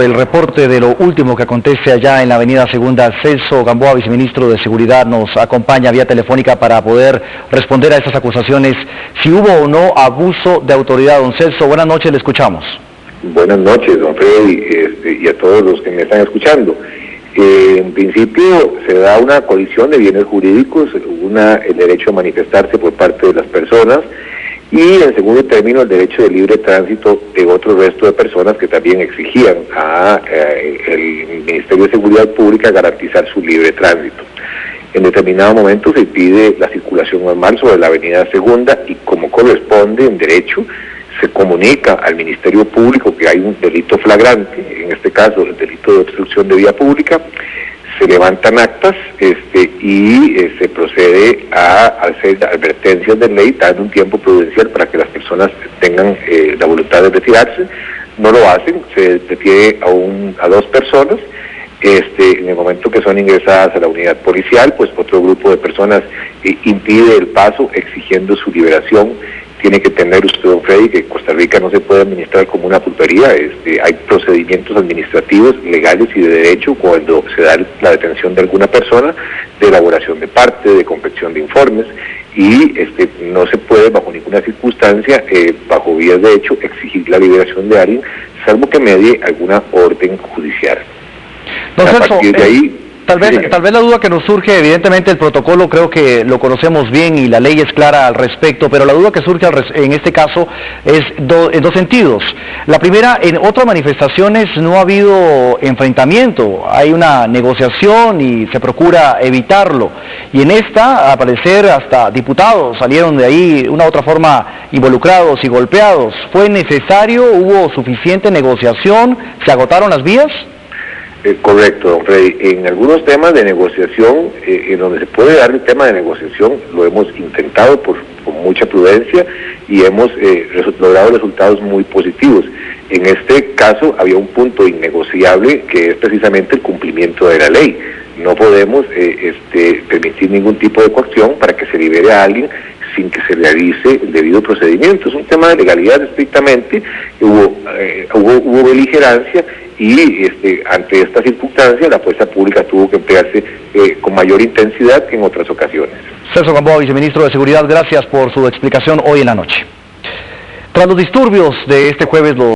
El reporte de lo último que acontece allá en la avenida Segunda, Celso Gamboa, viceministro de Seguridad, nos acompaña vía telefónica para poder responder a estas acusaciones, si hubo o no abuso de autoridad. Don Celso, buenas noches, le escuchamos. Buenas noches, don Freddy, este, y a todos los que me están escuchando. Eh, en principio se da una colisión de bienes jurídicos, una, el derecho a manifestarse por parte de las personas, y en segundo término el derecho de libre tránsito de otro resto de personas que también exigían al eh, Ministerio de Seguridad Pública garantizar su libre tránsito. En determinado momento se pide la circulación normal sobre la avenida Segunda y como corresponde en derecho se comunica al Ministerio Público que hay un delito flagrante, en este caso el delito de obstrucción de vía pública, se levantan actas este, y se procede a hacer advertencias de ley, dando un tiempo prudencial para que las personas tengan eh, la voluntad de retirarse. No lo hacen, se detiene a, un, a dos personas. Este, en el momento que son ingresadas a la unidad policial, pues otro grupo de personas eh, impide el paso exigiendo su liberación tiene que tener usted, don Freddy, que Costa Rica no se puede administrar como una pulpería. Este, hay procedimientos administrativos, legales y de derecho cuando se da la detención de alguna persona, de elaboración de parte, de confección de informes, y este, no se puede bajo ninguna circunstancia, eh, bajo vías de hecho, exigir la liberación de alguien, salvo que medie alguna orden judicial. a partir de ahí Tal vez, tal vez la duda que nos surge, evidentemente el protocolo creo que lo conocemos bien y la ley es clara al respecto, pero la duda que surge en este caso es en dos sentidos. La primera, en otras manifestaciones no ha habido enfrentamiento, hay una negociación y se procura evitarlo. Y en esta, al parecer, hasta diputados salieron de ahí una u otra forma involucrados y golpeados. ¿Fue necesario? ¿Hubo suficiente negociación? ¿Se agotaron las vías? Eh, correcto, don Freddy. En algunos temas de negociación, eh, en donde se puede dar el tema de negociación, lo hemos intentado por, con mucha prudencia y hemos eh, logrado resultados muy positivos. En este caso había un punto innegociable que es precisamente el cumplimiento de la ley. No podemos este, permitir ningún tipo de coacción para que se libere a alguien sin que se realice el debido procedimiento. Es un tema de legalidad estrictamente, hubo, hubo, hubo beligerancia y este, ante esta circunstancia la fuerza pública tuvo que emplearse eh, con mayor intensidad que en otras ocasiones. Celso Gamboa, viceministro de Seguridad, gracias por su explicación hoy en la noche. Tras los disturbios de este jueves, los